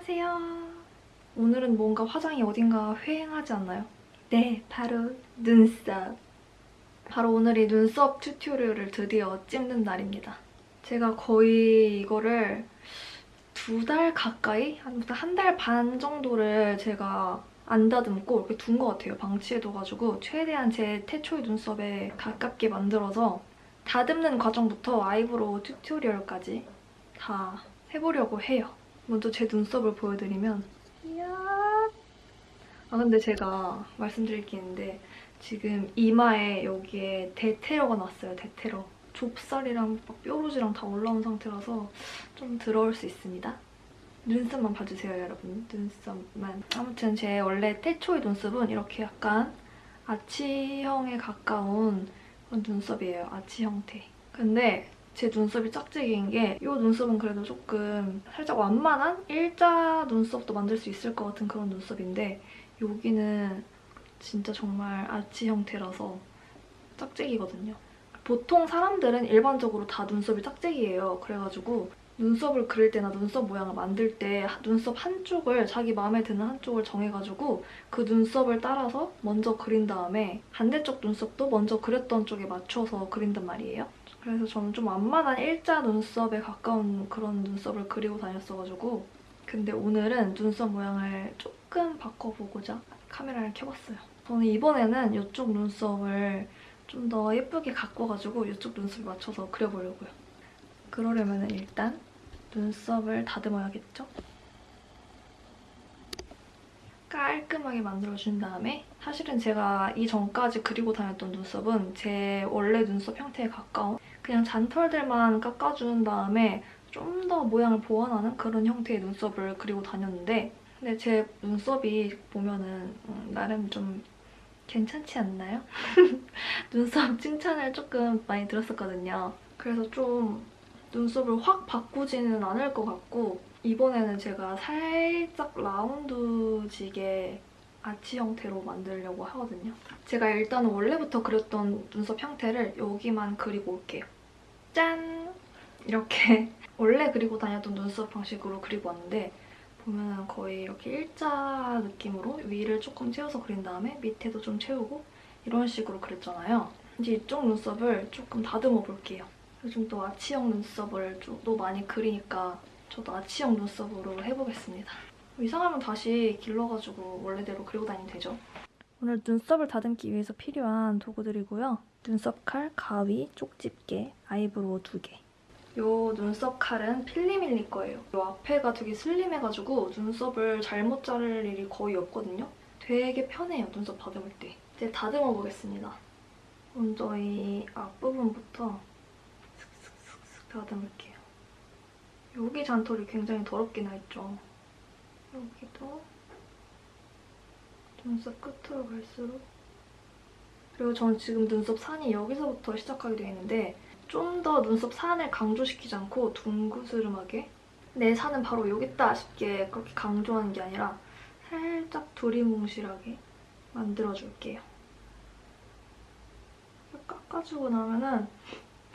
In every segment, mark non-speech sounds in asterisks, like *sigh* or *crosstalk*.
안녕하세요. 오늘은 뭔가 화장이 어딘가 휑하지 않나요? 네, 바로 눈썹. 바로 오늘이 눈썹 tutorial을 드디어 찍는 날입니다. 제가 거의 이거를 두 달 가까이? 한 달 반 정도를 제가 안 다듬고 이렇게 둔 것 같아요. 방치해둬가지고 최대한 제 태초의 눈썹에 가깝게 만들어서 다듬는 과정부터 eyebrow tutorial까지 다 해보려고 해요. 먼저 제 눈썹을 보여드리면 이야 아 근데 제가 말씀드릴 게 있는데 지금 이마에 여기에 대테러가 났어요. 대테러. 좁쌀이랑 막 뾰루지랑 다 올라온 상태라서 좀 더러울 수 있습니다. 눈썹만 봐주세요, 여러분. 눈썹만. 아무튼 제 원래 태초의 눈썹은 이렇게 약간 아치형에 가까운 그런 눈썹이에요. 아치 형태. 근데 제 눈썹이 짝짝이인 게 이 눈썹은 그래도 조금 살짝 완만한 일자 눈썹도 만들 수 있을 것 같은 그런 눈썹인데 여기는 진짜 정말 아치 형태라서 짝짝이거든요. 보통 사람들은 일반적으로 다 눈썹이 짝짝이에요. 그래가지고 눈썹을 그릴 때나 눈썹 모양을 만들 때 눈썹 한쪽을 자기 마음에 드는 한쪽을 정해가지고 그 눈썹을 따라서 먼저 그린 다음에 반대쪽 눈썹도 먼저 그렸던 쪽에 맞춰서 그린단 말이에요. 그래서 저는 좀 완만한 일자 눈썹에 가까운 그런 눈썹을 그리고 다녔어가지고 근데 오늘은 눈썹 모양을 조금 바꿔보고자 카메라를 켜봤어요. 저는 이번에는 이쪽 눈썹을 좀 더 예쁘게 가꿔가지고 이쪽 눈썹에 맞춰서 그려보려고요. 그러려면 일단 눈썹을 다듬어야겠죠? 깔끔하게 만들어준 다음에 사실은 제가 이전까지 그리고 다녔던 눈썹은 제 원래 눈썹 형태에 가까운 그냥 잔털들만 깎아준 다음에 좀 더 모양을 보완하는 그런 형태의 눈썹을 그리고 다녔는데 근데 제 눈썹이 보면은 음, 나름 좀 괜찮지 않나요? *laughs* 눈썹 칭찬을 조금 많이 들었었거든요. 그래서 좀 눈썹을 확 바꾸지는 않을 것 같고 이번에는 제가 살짝 라운드지게 아치 형태로 만들려고 하거든요. 제가 일단 원래부터 그렸던 눈썹 형태를 여기만 그리고 올게요. 짠! 이렇게 *laughs* 원래 그리고 다녔던 눈썹 방식으로 그리고 왔는데 보면 거의 이렇게 일자 느낌으로 위를 조금 채워서 그린 다음에 밑에도 좀 채우고 이런 식으로 그렸잖아요. 이제 이쪽 눈썹을 조금 다듬어 볼게요. 요즘 또 아치형 눈썹을 또 많이 그리니까 저도 아치형 눈썹으로 해보겠습니다. 이상하면 다시 길러가지고 원래대로 그리고 다니면 되죠. 오늘 눈썹을 다듬기 위해서 필요한 도구들이고요. 눈썹 칼, 가위, 쪽집게, eyebrow 두 개. 이 눈썹 칼은 필리밀리 거예요. 이 앞에가 되게 슬림해가지고 눈썹을 잘못 자를 일이 거의 없거든요. 되게 편해요, 눈썹 다듬을 때. 이제 다듬어 보겠습니다. 먼저 이 앞부분부터 슥슥슥슥 다듬을게요. 여기 잔털이 굉장히 더럽게 나있죠. 여기도 눈썹 끝으로 갈수록 그리고 저는 지금 눈썹 산이 여기서부터 시작하게 되어 있는데 좀 더 눈썹 산을 강조시키지 않고 둥그스름하게 내 산은 바로 여기 있다 싶게 그렇게 강조하는 게 아니라 살짝 두리뭉실하게 만들어줄게요. 깎아주고 나면은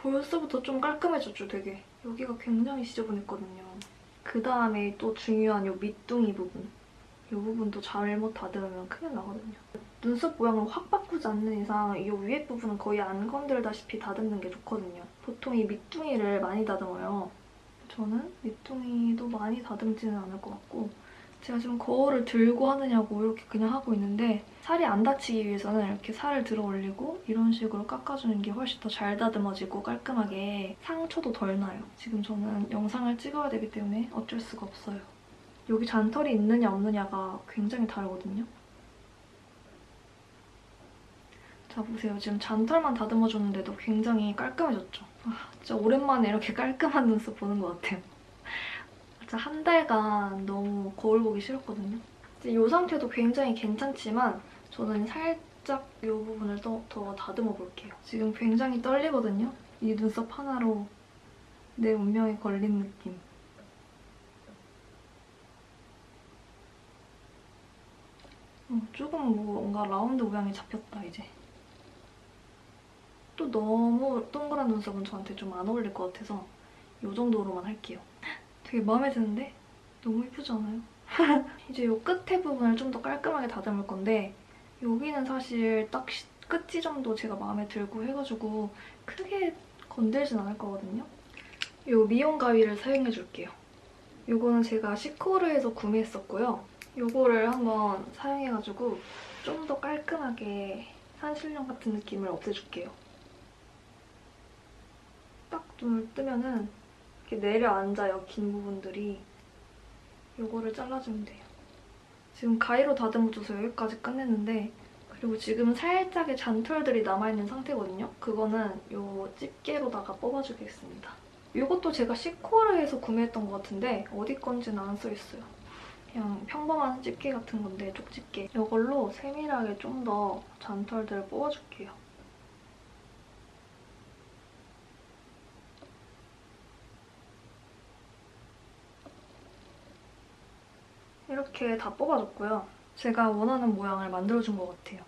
벌써부터 좀 깔끔해졌죠, 되게. 여기가 굉장히 지저분했거든요. 그 다음에 또 중요한 이 밑둥이 부분. 이 부분도 잘못 다듬으면 큰일 나거든요. 눈썹 모양을 확 바꾸지 않는 이상 이 위에 부분은 거의 안 건들다시피 다듬는 게 좋거든요. 보통 이 밑둥이를 많이 다듬어요. 저는 밑둥이도 많이 다듬지는 않을 것 같고 제가 지금 거울을 들고 하느냐고 이렇게 그냥 하고 있는데 살이 안 다치기 위해서는 이렇게 살을 들어 올리고 이런 식으로 깎아주는 게 훨씬 더 잘 다듬어지고 깔끔하게 상처도 덜 나요. 지금 저는 영상을 찍어야 되기 때문에 어쩔 수가 없어요. 여기 잔털이 있느냐 없느냐가 굉장히 다르거든요. 자 보세요. 지금 잔털만 다듬어줬는데도 굉장히 깔끔해졌죠. 아, 진짜 오랜만에 이렇게 *laughs* 깔끔한 눈썹 보는 것 같아요. 진짜 한 달간 너무 거울 보기 싫었거든요. 이 상태도 굉장히 괜찮지만 저는 살짝 이 부분을 더, 더 다듬어 볼게요. 지금 굉장히 떨리거든요. 이 눈썹 하나로 내 운명에 걸린 느낌. 어, 조금 뭔가 라운드 모양이 잡혔다, 이제. 또 너무 동그란 눈썹은 저한테 좀 안 어울릴 것 같아서 이 정도로만 할게요. 되게 마음에 드는데? 너무 예쁘지 않아요? *laughs* 이제 이 끝에 부분을 좀 더 깔끔하게 다듬을 건데 여기는 사실 딱 시- 끝 지점도 제가 마음에 들고 해가지고 크게 건들진 않을 거거든요. 이 미용 가위를 사용해 줄게요. 이거는 제가 시코르에서 구매했었고요. 이거를 한번 사용해가지고 좀 더 깔끔하게 산신령 같은 느낌을 없애줄게요. 딱 눈을 뜨면은 이렇게 내려앉아요, 긴 부분들이. 이거를 잘라주면 돼요. 지금 가위로 다듬어줘서 여기까지 끝냈는데 그리고 지금 살짝의 잔털들이 남아있는 상태거든요. 그거는 이 집게로다가 뽑아주겠습니다. 이것도 제가 시코르에서 구매했던 것 같은데 어디 건지는 안 써있어요. 그냥 평범한 집게 같은 건데 쪽집게. 이걸로 세밀하게 좀 더 잔털들을 뽑아줄게요. 이렇게 다 뽑아줬고요. 제가 원하는 모양을 만들어준 것 같아요.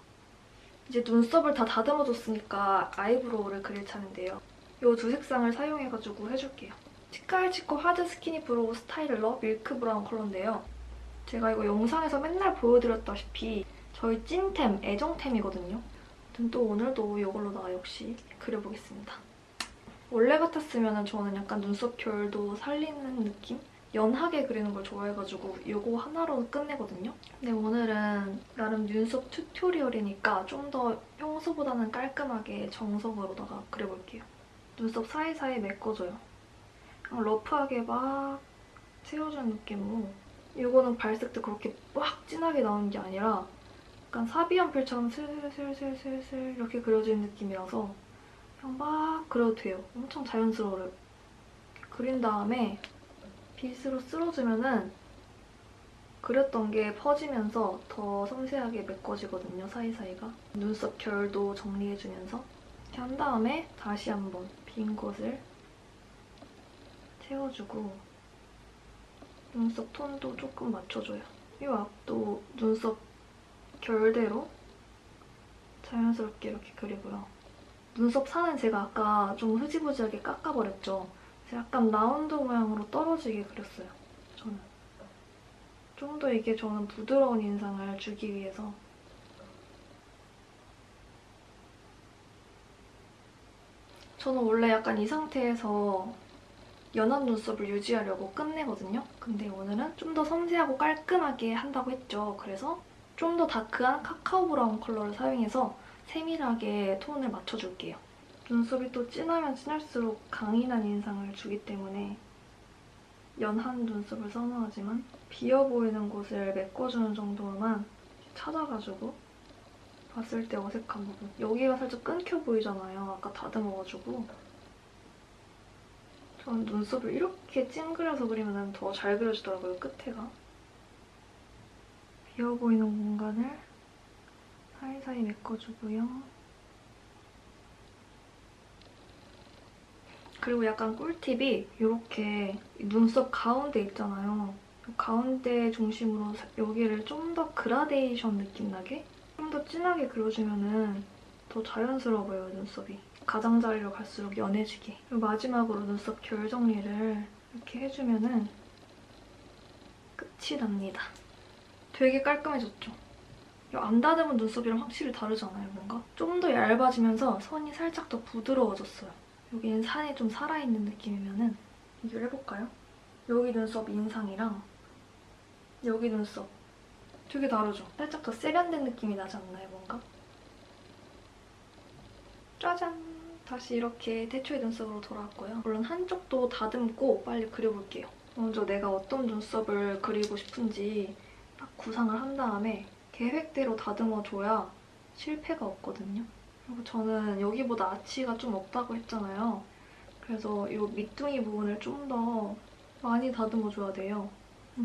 이제 눈썹을 다 다듬어줬으니까 eyebrow를 그릴 차례인데요. 이 두 색상을 사용해가지고 해줄게요. 치카이치코 hard skinny brow styler milk brown 컬러인데요. 제가 이거 영상에서 맨날 보여드렸다시피 저희 찐템, 애정템이거든요. 또 오늘도 이걸로다가 역시 그려보겠습니다. 원래 같았으면 저는 약간 눈썹 결도 살리는 느낌? 연하게 그리는 걸 좋아해가지고 이거 하나로 끝내거든요. 근데 오늘은 나름 눈썹 튜토리얼이니까 좀 더 평소보다는 깔끔하게 정석으로다가 그려볼게요. 눈썹 사이사이 메꿔줘요. 러프하게 막 채워주는 느낌으로 이거는 발색도 그렇게 막 진하게 나오는 게 아니라 약간 사비연필처럼 슬슬슬슬슬 이렇게 그려지는 느낌이라서 그냥 막 그려도 돼요. 엄청 자연스러워요. 그린 다음에 빗으로 쓸어주면은 그렸던 게 퍼지면서 더 섬세하게 메꿔지거든요, 사이사이가. 눈썹 결도 정리해주면서 이렇게 한 다음에 다시 한번 빈 곳을 채워주고 눈썹 톤도 조금 맞춰줘요. 이 앞도 눈썹 결대로 자연스럽게 이렇게 그리고요. 눈썹 산은 제가 아까 좀 흐지부지하게 깎아버렸죠. 약간 라운드 모양으로 떨어지게 그렸어요. 저는. 좀 더 이게 저는 부드러운 인상을 주기 위해서 저는 원래 약간 이 상태에서 연한 눈썹을 유지하려고 끝내거든요. 근데 오늘은 좀 더 섬세하고 깔끔하게 한다고 했죠. 그래서 좀 더 dark한 카카오 brown 컬러를 사용해서 세밀하게 톤을 맞춰줄게요. 눈썹이 또 진하면 진할수록 강인한 인상을 주기 때문에 연한 눈썹을 선호하지만 비어 보이는 곳을 메꿔주는 정도만 찾아가지고 봤을 때 어색한 부분. 여기가 살짝 끊겨 보이잖아요. 아까 다듬어가지고. 저는 눈썹을 이렇게 찡그려서 그리면 더 잘 그려지더라고요, 끝에가. 비어 보이는 공간을 사이사이 메꿔주고요. 그리고 약간 꿀팁이 이렇게 눈썹 가운데 있잖아요. 가운데 중심으로 여기를 좀 더 그라데이션 느낌 나게 좀 더 진하게 그려주면 더 자연스러워 보여요, 눈썹이. 가장자리로 갈수록 연해지게. 그리고 마지막으로 눈썹 결 정리를 이렇게 해주면 끝이 납니다. 되게 깔끔해졌죠? 안 다듬은 눈썹이랑 확실히 다르잖아요, 뭔가? 좀 더 얇아지면서 선이 살짝 더 부드러워졌어요. 여기는 산이 좀 살아있는 느낌이면은 비교를 해볼까요? 여기 눈썹 인상이랑 여기 눈썹 되게 다르죠? 살짝 더 세련된 느낌이 나지 않나요, 뭔가? 짜잔! 다시 이렇게 태초의 눈썹으로 돌아왔고요. 물론 한쪽도 다듬고 빨리 그려볼게요. 먼저 내가 어떤 눈썹을 그리고 싶은지 딱 구상을 한 다음에 계획대로 다듬어줘야 실패가 없거든요. 그리고 저는 여기보다 아치가 좀 없다고 했잖아요. 그래서 이 밑둥이 부분을 좀 더 많이 다듬어줘야 돼요.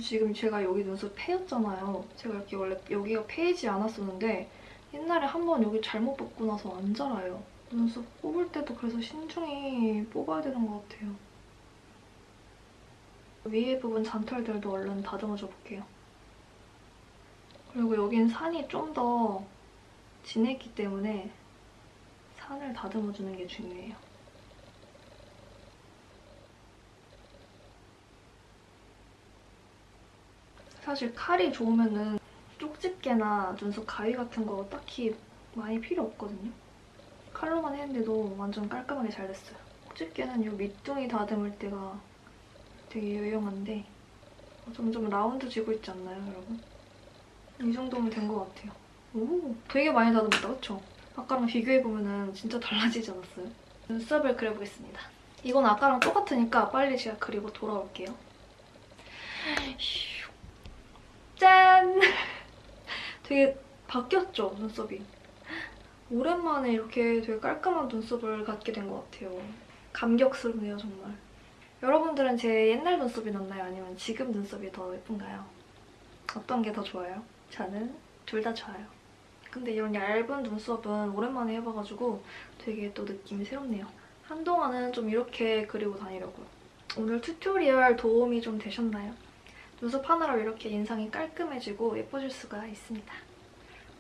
지금 제가 여기 눈썹 패였잖아요. 제가 이렇게 원래 여기가 패이지 않았었는데 옛날에 한 번 여기 잘못 뽑고 나서 안 자라요. 눈썹 뽑을 때도 그래서 신중히 뽑아야 되는 것 같아요. 위에 부분 잔털들도 얼른 다듬어줘 볼게요. 그리고 여긴 산이 좀 더 진했기 때문에 산을 다듬어주는 게 중요해요. 사실 칼이 좋으면은 쪽집게나 눈썹 가위 같은 거 딱히 많이 필요 없거든요. 칼로만 했는데도 완전 깔끔하게 잘 됐어요. 쪽집게는 이 밑둥이 다듬을 때가 되게 유용한데 점점 라운드 지고 있지 않나요, 여러분? 이 정도면 된 것 같아요. 오, 되게 많이 다듬었다, 그쵸? 아까랑 비교해보면 진짜 달라지지 않았어요? 눈썹을 그려보겠습니다. 이건 아까랑 똑같으니까 빨리 제가 그리고 돌아올게요. 슉. 짠! *laughs* 되게 바뀌었죠, 눈썹이? 오랜만에 이렇게 되게 깔끔한 눈썹을 갖게 된 것 같아요. 감격스럽네요, 정말. 여러분들은 제 옛날 눈썹이 낫나요? 아니면 지금 눈썹이 더 예쁜가요? 어떤 게 더 좋아요? 저는 둘 다 좋아요. 근데 이런 얇은 눈썹은 오랜만에 해봐가지고 되게 또 느낌이 새롭네요. 한동안은 좀 이렇게 그리고 다니려고요. 오늘 튜토리얼 도움이 좀 되셨나요? 눈썹 하나로 이렇게 인상이 깔끔해지고 예뻐질 수가 있습니다.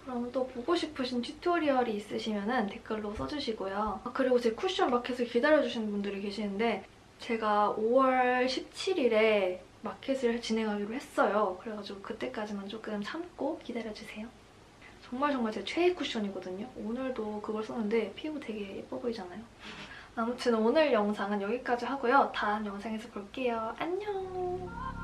그럼 또 보고 싶으신 튜토리얼이 있으시면 댓글로 써주시고요. 아, 그리고 제 쿠션 마켓을 기다려주시는 분들이 계시는데 제가 5월 17일에 마켓을 진행하기로 했어요. 그래가지고 그때까지만 조금 참고 기다려주세요. 정말 정말 제 최애 쿠션이거든요. 오늘도 그걸 썼는데 피부 되게 예뻐 보이잖아요. 아무튼 오늘 영상은 여기까지 하고요. 다음 영상에서 볼게요. 안녕!